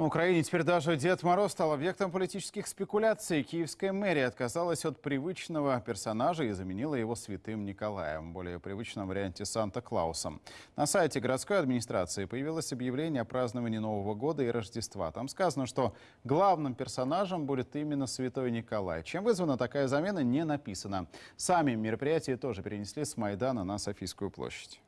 В Украине теперь даже Дед Мороз стал объектом политических спекуляций. Киевская мэрия отказалась от привычного персонажа и заменила его святым Николаем, более привычном варианте Санта-Клаусом. На сайте городской администрации появилось объявление о праздновании Нового года и Рождества. Там сказано, что главным персонажем будет именно святой Николай. Чем вызвана такая замена, не написано. Сами мероприятия тоже перенесли с Майдана на Софийскую площадь.